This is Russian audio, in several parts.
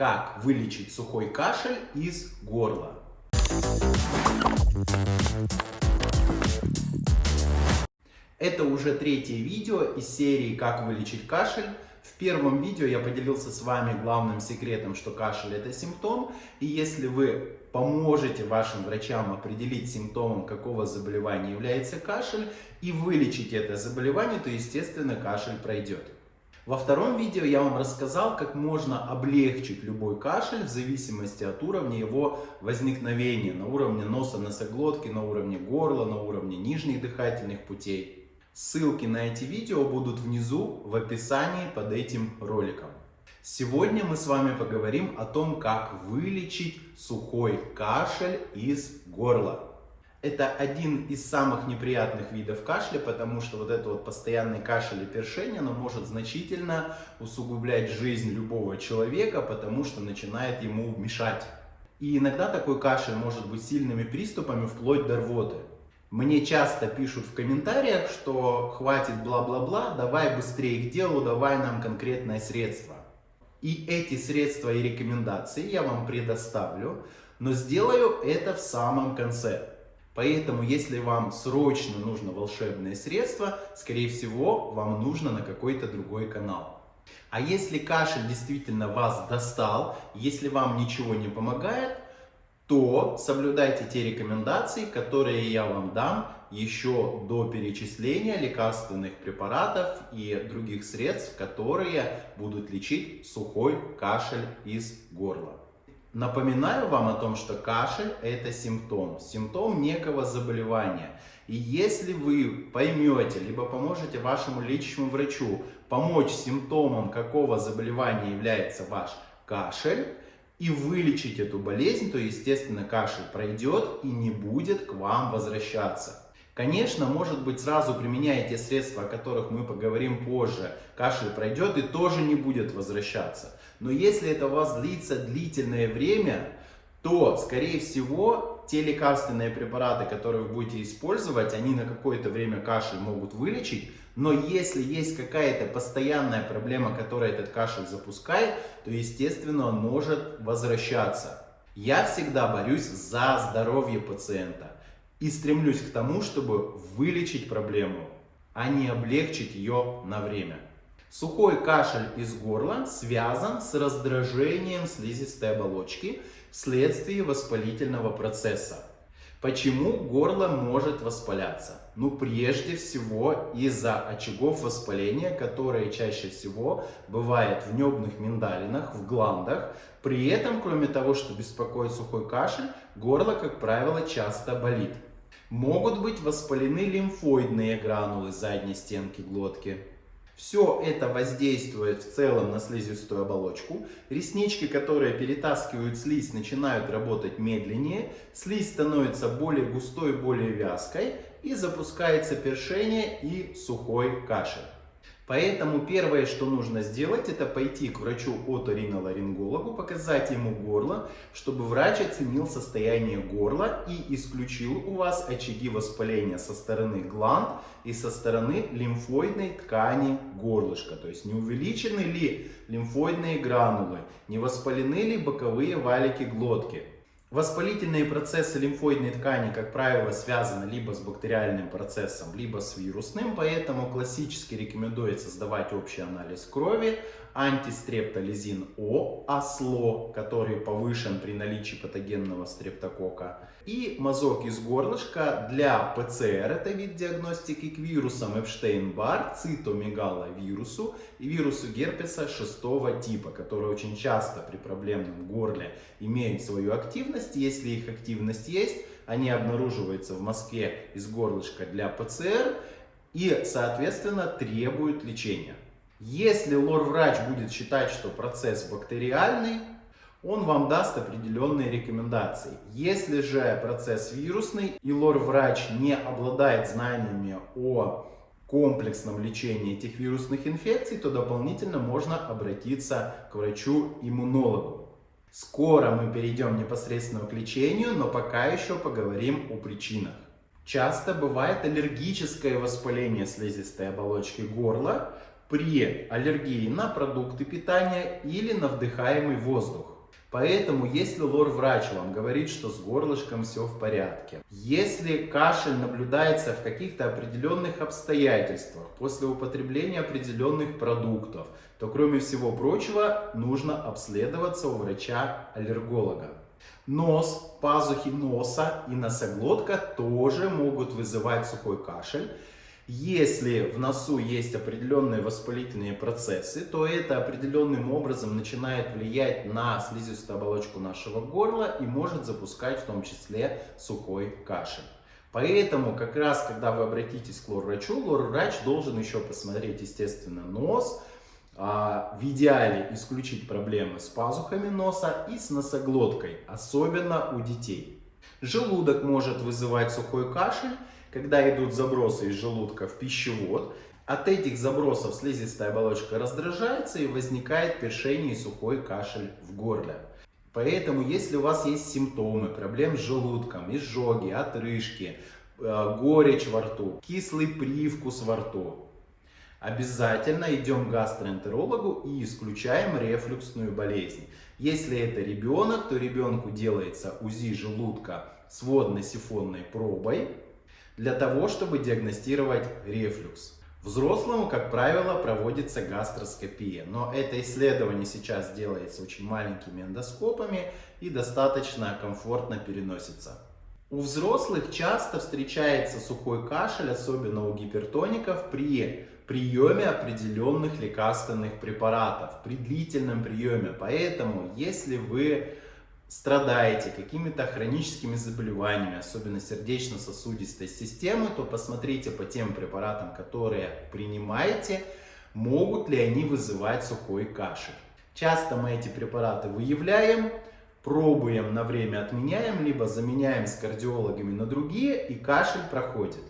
Как вылечить сухой кашель из горла. Это уже третье видео из серии «Как вылечить кашель». В первом видео я поделился с вами главным секретом, что кашель это симптом. И если вы поможете вашим врачам определить симптомом, какого заболевания является кашель, и вылечить это заболевание, то естественно кашель пройдет. Во втором видео я вам рассказал, как можно облегчить любой кашель в зависимости от уровня его возникновения. На уровне носа, носоглотки, на уровне горла, на уровне нижних дыхательных путей. Ссылки на эти видео будут внизу в описании под этим роликом. Сегодня мы с вами поговорим о том, как вылечить сухой кашель из горла. Это один из самых неприятных видов кашля, потому что вот это вот постоянный кашель и першение, оно может значительно усугублять жизнь любого человека, потому что начинает ему мешать. И иногда такой кашель может быть сильными приступами вплоть до рвоты. Мне часто пишут в комментариях, что хватит бла-бла-бла, давай быстрее к делу, давай нам конкретное средство. И эти средства и рекомендации я вам предоставлю, но сделаю это в самом конце. Поэтому, если вам срочно нужно волшебное средство, скорее всего, вам нужно на какой-то другой канал. А если кашель действительно вас достал, если вам ничего не помогает, то соблюдайте те рекомендации, которые я вам дам еще до перечисления лекарственных препаратов и других средств, которые будут лечить сухой кашель из горла. Напоминаю вам о том, что кашель это симптом, симптом некого заболевания. И если вы поймете, либо поможете вашему лечащему врачу помочь симптомам какого заболевания является ваш кашель, и вылечить эту болезнь, то, естественно, кашель пройдет и не будет к вам возвращаться. Конечно, может быть, сразу применяя те средства, о которых мы поговорим позже, кашель пройдет и тоже не будет возвращаться. Но если это у вас длится длительное время, то, скорее всего, те лекарственные препараты, которые вы будете использовать, они на какое-то время кашель могут вылечить, но если есть какая-то постоянная проблема, которая этот кашель запускает, то естественно он может возвращаться. Я всегда борюсь за здоровье пациента и стремлюсь к тому, чтобы вылечить проблему, а не облегчить ее на время. Сухой кашель из горла связан с раздражением слизистой оболочки вследствие воспалительного процесса. Почему горло может воспаляться? Ну, прежде всего из-за очагов воспаления, которые чаще всего бывают в небных миндалинах, в гландах. При этом, кроме того, что беспокоит сухой кашель, горло, как правило, часто болит. Могут быть воспалены лимфоидные гранулы задней стенки глотки. Все это воздействует в целом на слизистую оболочку. Реснички, которые перетаскивают слизь, начинают работать медленнее. Слизь становится более густой, более вязкой. И запускается першение и сухой кашель. Поэтому первое, что нужно сделать, это пойти к врачу-оториноларингологу, показать ему горло, чтобы врач оценил состояние горла и исключил у вас очаги воспаления со стороны гланд и со стороны лимфоидной ткани горлышка. То есть не увеличены ли лимфоидные гранулы, не воспалены ли боковые валики глотки. Воспалительные процессы лимфоидной ткани, как правило, связаны либо с бактериальным процессом, либо с вирусным, поэтому классически рекомендуется сдавать общий анализ крови, антистрептолизин О, АСЛО, который повышен при наличии патогенного стрептокока, и мазок из горлышка для ПЦР, это вид диагностики к вирусам Эпштейн-Бар, цитомегаловирусу и вирусу герпеса шестого типа, которые очень часто при проблемном горле имеют свою активность. Если их активность есть, они обнаруживаются в мазке из горлышка для ПЦР и, соответственно, требуют лечения. Если лор-врач будет считать, что процесс бактериальный, он вам даст определенные рекомендации. Если же процесс вирусный и лор-врач не обладает знаниями о комплексном лечении этих вирусных инфекций, то дополнительно можно обратиться к врачу-иммунологу. Скоро мы перейдем непосредственно к лечению, но пока еще поговорим о причинах. Часто бывает аллергическое воспаление слизистой оболочки горла, при аллергии на продукты питания или на вдыхаемый воздух. Поэтому, если лор-врач вам говорит, что с горлышком все в порядке, если кашель наблюдается в каких-то определенных обстоятельствах, после употребления определенных продуктов, то, кроме всего прочего, нужно обследоваться у врача-аллерголога. Нос, пазухи носа и носоглотка тоже могут вызывать сухой кашель. Если в носу есть определенные воспалительные процессы, то это определенным образом начинает влиять на слизистую оболочку нашего горла и может запускать в том числе сухой кашель. Поэтому как раз, когда вы обратитесь к лор-врачу, лор-врач должен еще посмотреть, естественно, нос, а, в идеале исключить проблемы с пазухами носа и с носоглоткой, особенно у детей. Желудок может вызывать сухой кашель, когда идут забросы из желудка в пищевод, от этих забросов слизистая оболочка раздражается и возникает першение и сухой кашель в горле. Поэтому, если у вас есть симптомы проблем с желудком, изжоги, отрыжки, э, горечь во рту, кислый привкус во рту, обязательно идем к гастроэнтерологу и исключаем рефлюксную болезнь. Если это ребенок, то ребенку делается УЗИ желудка с водно-сифонной пробой, для того, чтобы диагностировать рефлюкс. Взрослому, как правило, проводится гастроскопия, но это исследование сейчас делается очень маленькими эндоскопами и достаточно комфортно переносится. У взрослых часто встречается сухой кашель, особенно у гипертоников, при приеме определенных лекарственных препаратов, при длительном приеме. Поэтому, если вы страдаете какими-то хроническими заболеваниями, особенно сердечно-сосудистой системы, то посмотрите по тем препаратам, которые принимаете, могут ли они вызывать сухой кашель. Часто мы эти препараты выявляем, пробуем на время отменяем, либо заменяем с кардиологами на другие, и кашель проходит.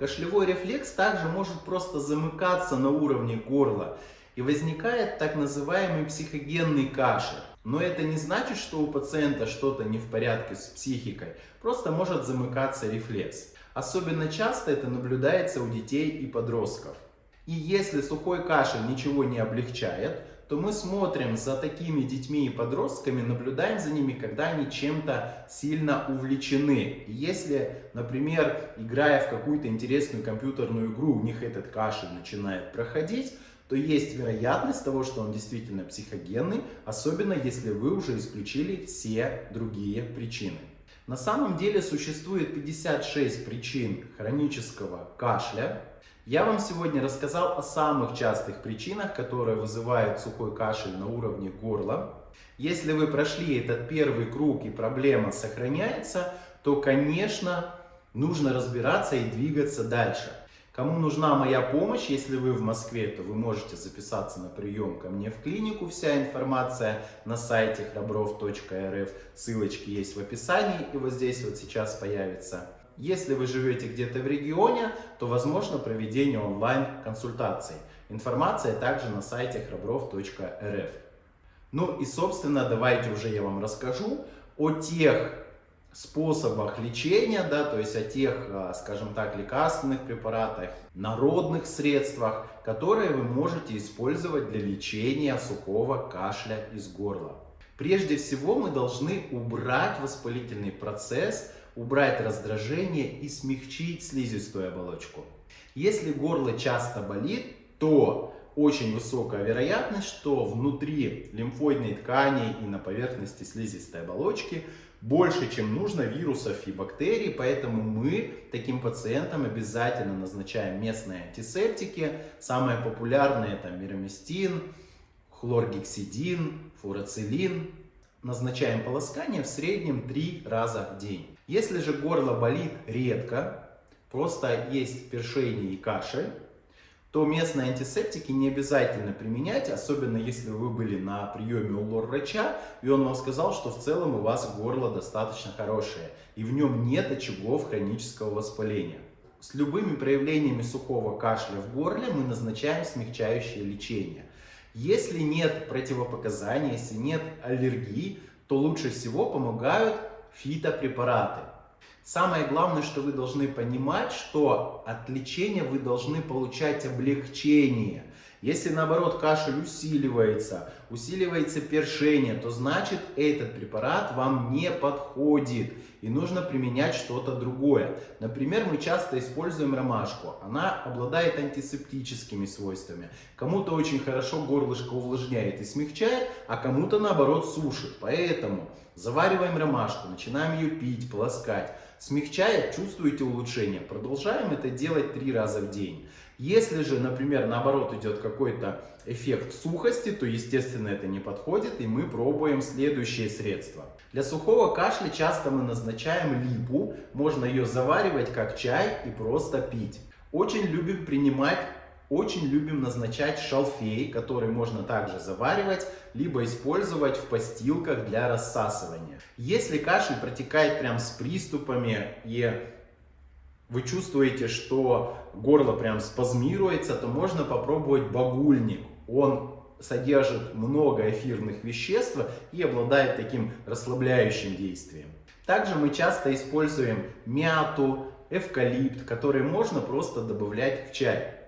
Кашлевой рефлекс также может просто замыкаться на уровне горла, и возникает так называемый психогенный кашель. Но это не значит, что у пациента что-то не в порядке с психикой, просто может замыкаться рефлекс. Особенно часто это наблюдается у детей и подростков. И если сухой кашель ничего не облегчает, то мы смотрим за такими детьми и подростками, наблюдаем за ними, когда они чем-то сильно увлечены. И если, например, играя в какую-то интересную компьютерную игру, у них этот кашель начинает проходить, то есть вероятность того, что он действительно психогенный, особенно если вы уже исключили все другие причины. На самом деле существует 56 причин хронического кашля. Я вам сегодня рассказал о самых частых причинах, которые вызывают сухой кашель на уровне горла. Если вы прошли этот первый круг и проблема сохраняется, то, конечно, нужно разбираться и двигаться дальше. Кому нужна моя помощь, если вы в Москве, то вы можете записаться на прием ко мне в клинику. Вся информация на сайте храбров.рф. Ссылочки есть в описании и вот здесь вот сейчас появится. Если вы живете где-то в регионе, то возможно проведение онлайн-консультаций. Информация также на сайте храбров.рф. Ну и собственно давайте уже я вам расскажу о тех способах лечения, да, то есть о тех, а, скажем так, лекарственных препаратах, народных средствах, которые вы можете использовать для лечения сухого кашля из горла. Прежде всего мы должны убрать воспалительный процесс, убрать раздражение и смягчить слизистую оболочку. Если горло часто болит, то очень высокая вероятность, что внутри лимфоидной ткани и на поверхности слизистой оболочки больше, чем нужно вирусов и бактерий, поэтому мы таким пациентам обязательно назначаем местные антисептики. Самые популярные это мироместин, хлоргексидин, фурацилин. Назначаем полоскание в среднем 3 раза в день. Если же горло болит редко, просто есть першение и кашель, то местные антисептики не обязательно применять, особенно если вы были на приеме у лор-врача, и он вам сказал, что в целом у вас горло достаточно хорошее, и в нем нет очагов хронического воспаления. С любыми проявлениями сухого кашля в горле мы назначаем смягчающее лечение. Если нет противопоказаний, если нет аллергии, то лучше всего помогают фитопрепараты. Самое главное, что вы должны понимать, что от лечения вы должны получать облегчение. Если наоборот кашель усиливается, усиливается першение, то значит этот препарат вам не подходит и нужно применять что-то другое. Например, мы часто используем ромашку. Она обладает антисептическими свойствами. Кому-то очень хорошо горлышко увлажняет и смягчает, а кому-то наоборот сушит. Поэтому завариваем ромашку, начинаем ее пить, полоскать. Смягчает, чувствуете улучшение. Продолжаем это делать три раза в день. Если же, например, наоборот идет какой-то эффект сухости, то, естественно, это не подходит, и мы пробуем следующее средство. Для сухого кашля часто мы назначаем липу, можно ее заваривать как чай и просто пить. Очень любим принимать очень любим назначать шалфей, который можно также заваривать, либо использовать в постилках для рассасывания. Если кашель протекает прям с приступами и вы чувствуете, что горло прям спазмируется, то можно попробовать багульник. Он содержит много эфирных веществ и обладает таким расслабляющим действием. Также мы часто используем мяту, эвкалипт, которые можно просто добавлять в чай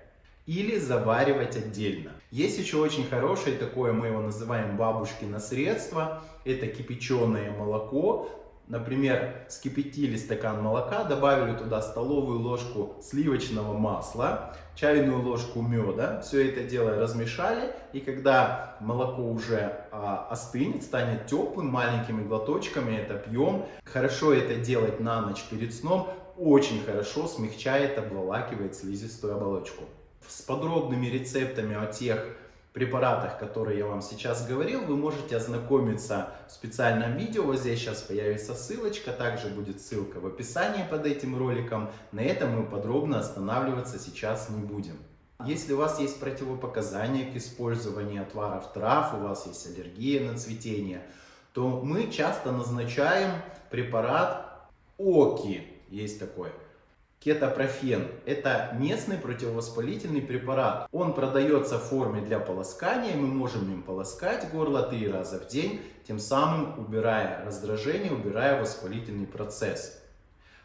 или заваривать отдельно. Есть еще очень хорошее такое, мы его называем бабушкино средство, это кипяченое молоко, Например, скипятили стакан молока, добавили туда столовую ложку сливочного масла, чайную ложку меда. Все это дело размешали. И когда молоко уже а, остынет, станет теплым, маленькими глоточками это пьем. Хорошо это делать на ночь перед сном. Очень хорошо смягчает, обволакивает слизистую оболочку. С подробными рецептами о тех препаратах, которые я вам сейчас говорил, вы можете ознакомиться в специальном видео. Вот здесь сейчас появится ссылочка, также будет ссылка в описании под этим роликом. На этом мы подробно останавливаться сейчас не будем. Если у вас есть противопоказания к использованию отваров трав, у вас есть аллергия на цветение, то мы часто назначаем препарат ОКИ, есть такой. Кетопрофен – это местный противовоспалительный препарат. Он продается в форме для полоскания, мы можем им полоскать горло три раза в день, тем самым убирая раздражение, убирая воспалительный процесс.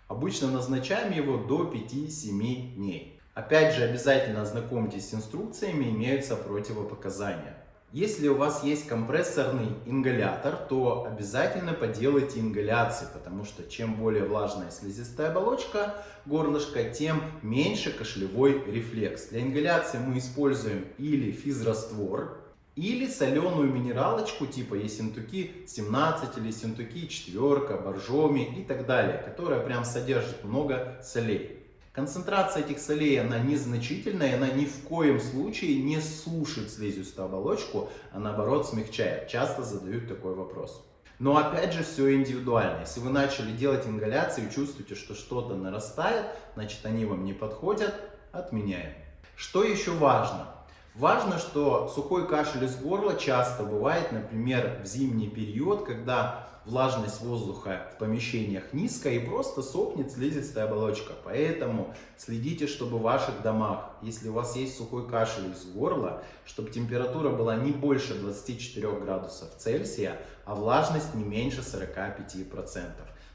Обычно назначаем его до 5-7 дней. Опять же, обязательно ознакомьтесь с инструкциями, имеются противопоказания. Если у вас есть компрессорный ингалятор, то обязательно поделайте ингаляции, потому что чем более влажная слизистая оболочка горлышка, тем меньше кашлевой рефлекс. Для ингаляции мы используем или физраствор, или соленую минералочку типа Ессентуки 17 или Ессентуки 4, Боржоми и так далее, которая прям содержит много солей. Концентрация этих солей, она незначительная, она ни в коем случае не сушит слизистую оболочку, а наоборот смягчает. Часто задают такой вопрос. Но опять же все индивидуально. Если вы начали делать ингаляции и чувствуете, что что-то нарастает, значит они вам не подходят, отменяем. Что еще важно? Важно, что сухой кашель из горла часто бывает, например, в зимний период, когда влажность воздуха в помещениях низкая и просто сохнет слизистая оболочка. Поэтому следите, чтобы в ваших домах, если у вас есть сухой кашель из горла, чтобы температура была не больше 24 градусов Цельсия, а влажность не меньше 45%.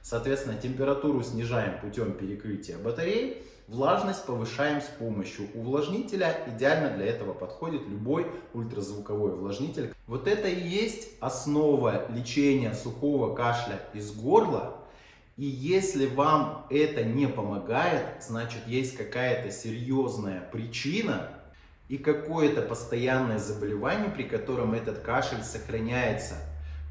Соответственно, температуру снижаем путем перекрытия батарей, влажность повышаем с помощью увлажнителя. Идеально для этого подходит любой ультразвуковой увлажнитель. Вот это и есть основа лечения сухого кашля из горла. И если вам это не помогает, значит есть какая-то серьезная причина и какое-то постоянное заболевание, при котором этот кашель сохраняется.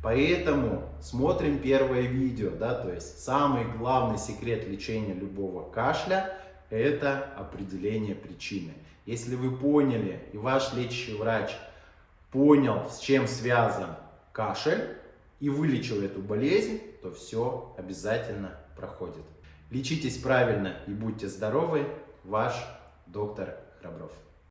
Поэтому смотрим первое видео, да, то есть самый главный секрет лечения любого кашля – это определение причины. Если вы поняли и ваш лечащий врач понял, с чем связан кашель и вылечил эту болезнь, то все обязательно проходит. Лечитесь правильно и будьте здоровы. Ваш доктор Храбров.